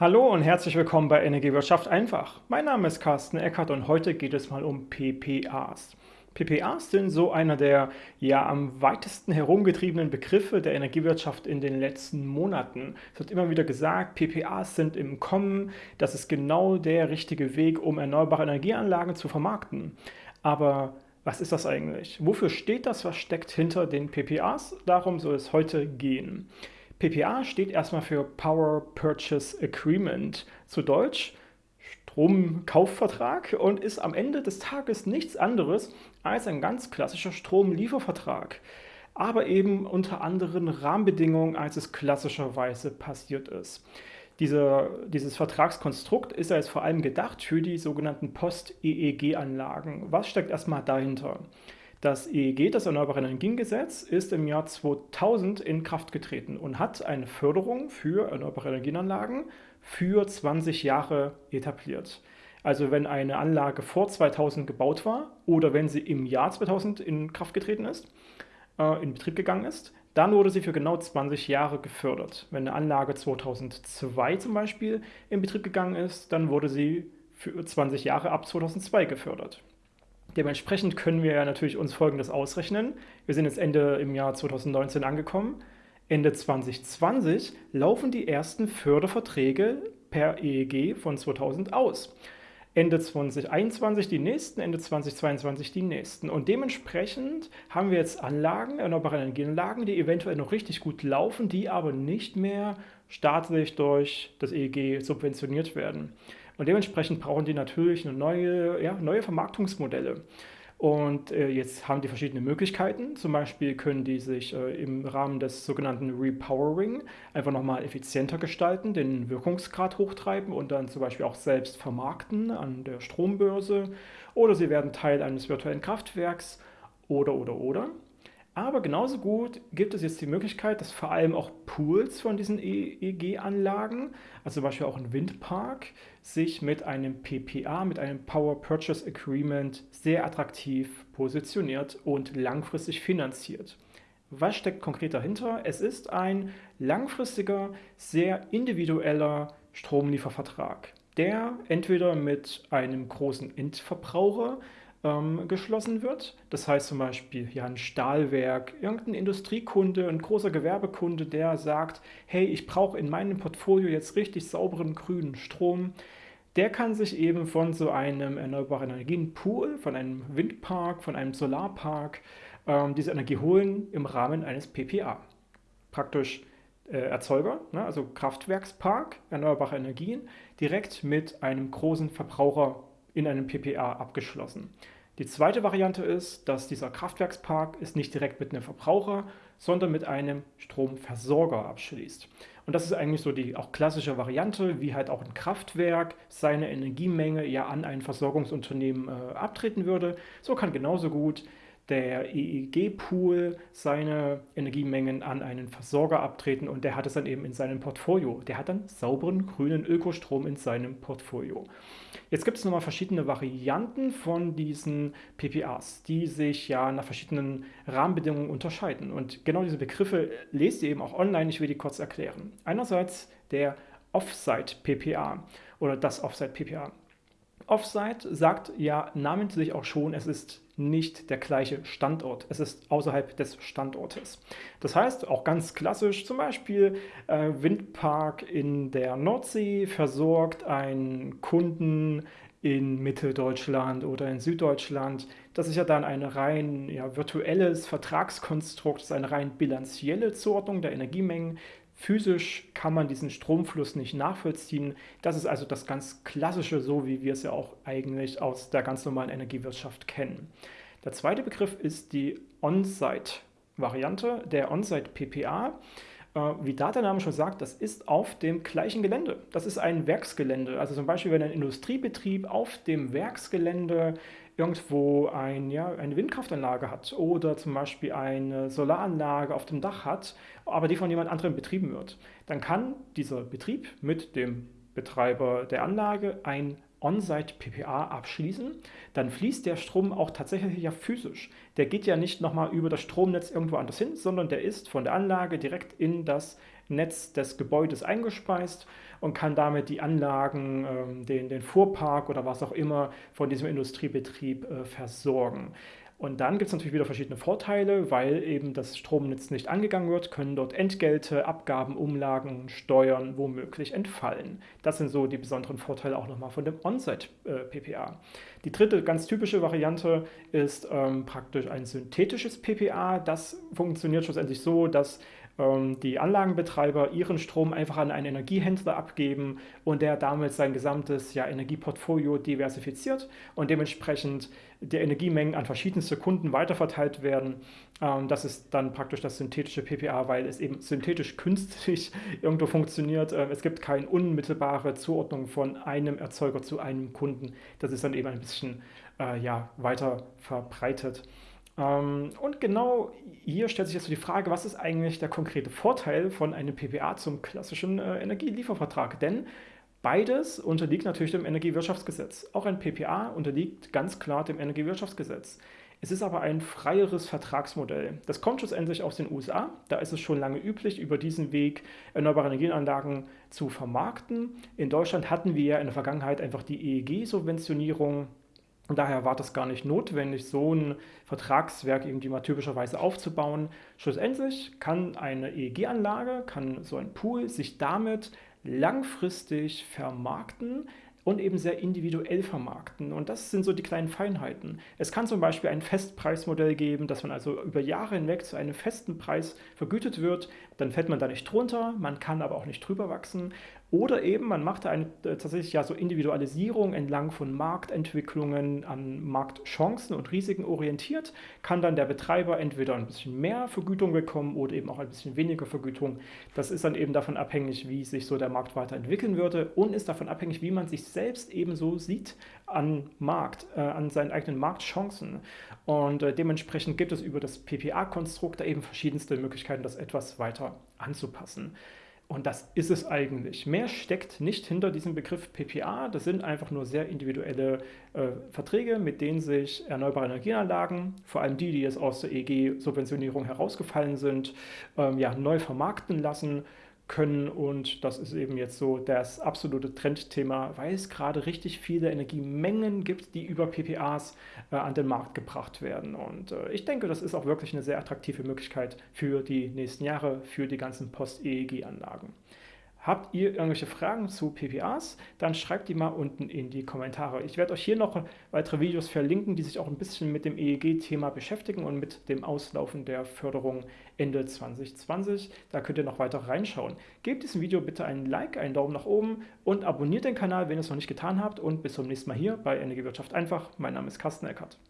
Hallo und herzlich willkommen bei Energiewirtschaft einfach. Mein Name ist Carsten Eckert und heute geht es mal um PPAs. PPAs sind so einer der ja am weitesten herumgetriebenen Begriffe der Energiewirtschaft in den letzten Monaten. Es wird immer wieder gesagt, PPAs sind im Kommen, das ist genau der richtige Weg, um erneuerbare Energieanlagen zu vermarkten. Aber was ist das eigentlich? Wofür steht das? Was steckt hinter den PPAs? Darum soll es heute gehen. PPA steht erstmal für Power Purchase Agreement, zu Deutsch Stromkaufvertrag und ist am Ende des Tages nichts anderes als ein ganz klassischer Stromliefervertrag, aber eben unter anderen Rahmenbedingungen, als es klassischerweise passiert ist. Diese, dieses Vertragskonstrukt ist jetzt vor allem gedacht für die sogenannten Post-EEG-Anlagen. Was steckt erstmal dahinter? Das EEG, das Erneuerbare Energiengesetz, ist im Jahr 2000 in Kraft getreten und hat eine Förderung für erneuerbare Energienanlagen für 20 Jahre etabliert. Also wenn eine Anlage vor 2000 gebaut war oder wenn sie im Jahr 2000 in Kraft getreten ist, äh, in Betrieb gegangen ist, dann wurde sie für genau 20 Jahre gefördert. Wenn eine Anlage 2002 zum Beispiel in Betrieb gegangen ist, dann wurde sie für 20 Jahre ab 2002 gefördert. Dementsprechend können wir ja natürlich uns Folgendes ausrechnen. Wir sind jetzt Ende im Jahr 2019 angekommen. Ende 2020 laufen die ersten Förderverträge per EEG von 2000 aus. Ende 2021 die nächsten, Ende 2022 die nächsten. Und dementsprechend haben wir jetzt Anlagen, erneuerbare Energienanlagen, die eventuell noch richtig gut laufen, die aber nicht mehr staatlich durch das EEG subventioniert werden. Und dementsprechend brauchen die natürlich eine neue, ja, neue Vermarktungsmodelle. Und äh, jetzt haben die verschiedene Möglichkeiten. Zum Beispiel können die sich äh, im Rahmen des sogenannten Repowering einfach nochmal effizienter gestalten, den Wirkungsgrad hochtreiben und dann zum Beispiel auch selbst vermarkten an der Strombörse. Oder sie werden Teil eines virtuellen Kraftwerks oder, oder, oder. Aber genauso gut gibt es jetzt die Möglichkeit, dass vor allem auch Pools von diesen EEG-Anlagen, also zum Beispiel auch ein Windpark, sich mit einem PPA, mit einem Power Purchase Agreement sehr attraktiv positioniert und langfristig finanziert. Was steckt konkret dahinter? Es ist ein langfristiger, sehr individueller Stromliefervertrag, der entweder mit einem großen Endverbraucher ähm, geschlossen wird. Das heißt zum Beispiel ja, ein Stahlwerk, irgendein Industriekunde, ein großer Gewerbekunde, der sagt, hey, ich brauche in meinem Portfolio jetzt richtig sauberen grünen Strom. Der kann sich eben von so einem erneuerbaren Energienpool, von einem Windpark, von einem Solarpark ähm, diese Energie holen im Rahmen eines PPA. Praktisch äh, Erzeuger, ne, also Kraftwerkspark, erneuerbare Energien, direkt mit einem großen Verbraucher in einem PPA abgeschlossen. Die zweite Variante ist, dass dieser Kraftwerkspark es nicht direkt mit einem Verbraucher, sondern mit einem Stromversorger abschließt. Und das ist eigentlich so die auch klassische Variante, wie halt auch ein Kraftwerk seine Energiemenge ja an ein Versorgungsunternehmen äh, abtreten würde. So kann genauso gut der EEG-Pool seine Energiemengen an einen Versorger abtreten und der hat es dann eben in seinem Portfolio. Der hat dann sauberen grünen Ökostrom in seinem Portfolio. Jetzt gibt es nochmal verschiedene Varianten von diesen PPAs, die sich ja nach verschiedenen Rahmenbedingungen unterscheiden. Und genau diese Begriffe lest ihr eben auch online, ich will die kurz erklären. Einerseits der Offsite-PPA oder das Offsite-PPA. Offsite sagt ja namentlich auch schon, es ist nicht der gleiche Standort. Es ist außerhalb des Standortes. Das heißt, auch ganz klassisch, zum Beispiel äh, Windpark in der Nordsee versorgt einen Kunden in Mitteldeutschland oder in Süddeutschland. Das ist ja dann ein rein ja, virtuelles Vertragskonstrukt, das ist eine rein bilanzielle Zuordnung der Energiemengen. Physisch kann man diesen Stromfluss nicht nachvollziehen. Das ist also das ganz Klassische, so wie wir es ja auch eigentlich aus der ganz normalen Energiewirtschaft kennen. Der zweite Begriff ist die On-Site-Variante, der On-Site-PPA. Äh, wie da der Name schon sagt, das ist auf dem gleichen Gelände. Das ist ein Werksgelände. Also zum Beispiel, wenn ein Industriebetrieb auf dem Werksgelände irgendwo ein, ja, eine Windkraftanlage hat oder zum Beispiel eine Solaranlage auf dem Dach hat, aber die von jemand anderem betrieben wird, dann kann dieser Betrieb mit dem Betreiber der Anlage ein On-Site-PPA abschließen, dann fließt der Strom auch tatsächlich ja physisch. Der geht ja nicht nochmal über das Stromnetz irgendwo anders hin, sondern der ist von der Anlage direkt in das Netz des Gebäudes eingespeist und kann damit die Anlagen, ähm, den, den Fuhrpark oder was auch immer von diesem Industriebetrieb äh, versorgen. Und dann gibt es natürlich wieder verschiedene Vorteile, weil eben das Stromnetz nicht angegangen wird, können dort Entgelte, Abgaben, Umlagen, Steuern womöglich entfallen. Das sind so die besonderen Vorteile auch nochmal von dem On-Site-PPA. Die dritte ganz typische Variante ist ähm, praktisch ein synthetisches PPA. Das funktioniert schlussendlich so, dass die Anlagenbetreiber ihren Strom einfach an einen Energiehändler abgeben und der damit sein gesamtes ja, Energieportfolio diversifiziert und dementsprechend die Energiemengen an verschiedenste Kunden weiterverteilt werden. Ähm, das ist dann praktisch das synthetische PPA, weil es eben synthetisch künstlich irgendwo funktioniert. Ähm, es gibt keine unmittelbare Zuordnung von einem Erzeuger zu einem Kunden. Das ist dann eben ein bisschen äh, ja, weiter verbreitet. Ähm, und genau hier stellt sich jetzt die Frage, was ist eigentlich der konkrete Vorteil von einem PPA zum klassischen äh, Energieliefervertrag? Denn beides unterliegt natürlich dem Energiewirtschaftsgesetz. Auch ein PPA unterliegt ganz klar dem Energiewirtschaftsgesetz. Es ist aber ein freieres Vertragsmodell. Das kommt schlussendlich aus den USA. Da ist es schon lange üblich, über diesen Weg erneuerbare Energienanlagen zu vermarkten. In Deutschland hatten wir ja in der Vergangenheit einfach die EEG-Subventionierung und daher war das gar nicht notwendig, so ein Vertragswerk irgendwie mal typischerweise aufzubauen. Schlussendlich kann eine EEG-Anlage, kann so ein Pool sich damit langfristig vermarkten, und eben sehr individuell vermarkten. Und das sind so die kleinen Feinheiten. Es kann zum Beispiel ein Festpreismodell geben, dass man also über Jahre hinweg zu einem festen Preis vergütet wird. Dann fällt man da nicht drunter, man kann aber auch nicht drüber wachsen. Oder eben, man macht eine äh, tatsächlich ja so Individualisierung entlang von Marktentwicklungen an Marktchancen und Risiken orientiert, kann dann der Betreiber entweder ein bisschen mehr Vergütung bekommen oder eben auch ein bisschen weniger Vergütung. Das ist dann eben davon abhängig, wie sich so der Markt weiterentwickeln würde und ist davon abhängig, wie man sich selbst ebenso sieht an Markt, äh, an seinen eigenen Marktchancen. Und äh, dementsprechend gibt es über das PPA-Konstrukt da eben verschiedenste Möglichkeiten, das etwas weiter anzupassen. Und das ist es eigentlich. Mehr steckt nicht hinter diesem Begriff PPA. Das sind einfach nur sehr individuelle äh, Verträge, mit denen sich erneuerbare Energienanlagen, vor allem die, die jetzt aus der EG-Subventionierung herausgefallen sind, ähm, ja, neu vermarkten lassen können. Und das ist eben jetzt so das absolute Trendthema, weil es gerade richtig viele Energiemengen gibt, die über PPAs äh, an den Markt gebracht werden. Und äh, ich denke, das ist auch wirklich eine sehr attraktive Möglichkeit für die nächsten Jahre, für die ganzen Post-EEG-Anlagen. Habt ihr irgendwelche Fragen zu PPAs? Dann schreibt die mal unten in die Kommentare. Ich werde euch hier noch weitere Videos verlinken, die sich auch ein bisschen mit dem EEG-Thema beschäftigen und mit dem Auslaufen der Förderung Ende 2020. Da könnt ihr noch weiter reinschauen. Gebt diesem Video bitte einen Like, einen Daumen nach oben und abonniert den Kanal, wenn ihr es noch nicht getan habt. Und bis zum nächsten Mal hier bei Energiewirtschaft einfach. Mein Name ist Carsten Eckert.